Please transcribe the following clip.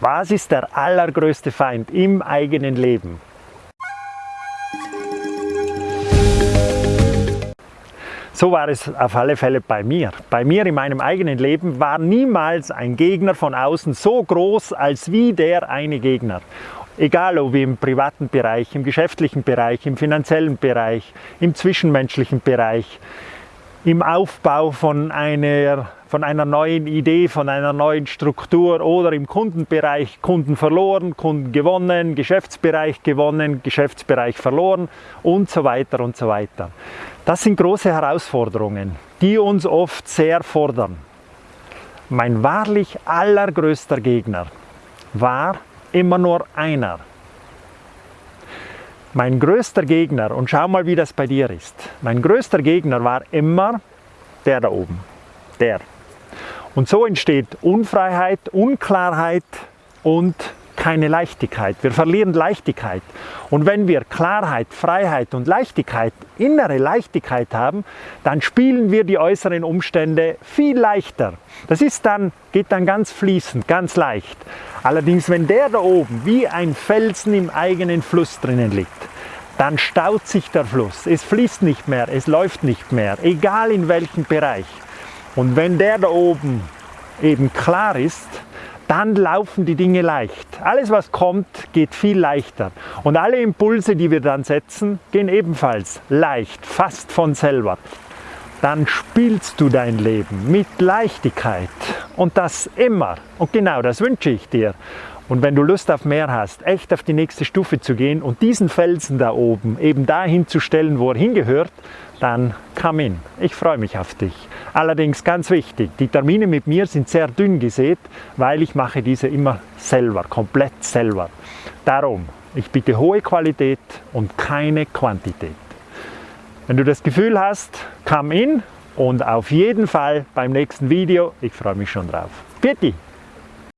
Was ist der allergrößte Feind im eigenen Leben? So war es auf alle Fälle bei mir. Bei mir in meinem eigenen Leben war niemals ein Gegner von außen so groß als wie der eine Gegner. Egal ob im privaten Bereich, im geschäftlichen Bereich, im finanziellen Bereich, im zwischenmenschlichen Bereich, im Aufbau von einer, von einer neuen Idee, von einer neuen Struktur oder im Kundenbereich Kunden verloren, Kunden gewonnen, Geschäftsbereich gewonnen, Geschäftsbereich verloren und so weiter und so weiter. Das sind große Herausforderungen, die uns oft sehr fordern. Mein wahrlich allergrößter Gegner war immer nur einer. Mein größter Gegner, und schau mal, wie das bei dir ist, mein größter Gegner war immer der da oben, der. Und so entsteht Unfreiheit, Unklarheit und keine Leichtigkeit. Wir verlieren Leichtigkeit. Und wenn wir Klarheit, Freiheit und Leichtigkeit, innere Leichtigkeit haben, dann spielen wir die äußeren Umstände viel leichter. Das ist dann, geht dann ganz fließend, ganz leicht. Allerdings, wenn der da oben wie ein Felsen im eigenen Fluss drinnen liegt, dann staut sich der Fluss. Es fließt nicht mehr, es läuft nicht mehr, egal in welchem Bereich. Und wenn der da oben eben klar ist, dann laufen die Dinge leicht. Alles, was kommt, geht viel leichter. Und alle Impulse, die wir dann setzen, gehen ebenfalls leicht, fast von selber. Dann spielst du dein Leben mit Leichtigkeit. Und das immer. Und genau das wünsche ich dir. Und wenn du Lust auf mehr hast, echt auf die nächste Stufe zu gehen und diesen Felsen da oben eben dahin zu stellen, wo er hingehört, dann komm in. Ich freue mich auf dich. Allerdings ganz wichtig, die Termine mit mir sind sehr dünn gesät, weil ich mache diese immer selber, komplett selber. Darum, ich bitte hohe Qualität und keine Quantität. Wenn du das Gefühl hast, komm in und auf jeden Fall beim nächsten Video. Ich freue mich schon drauf. Bitte!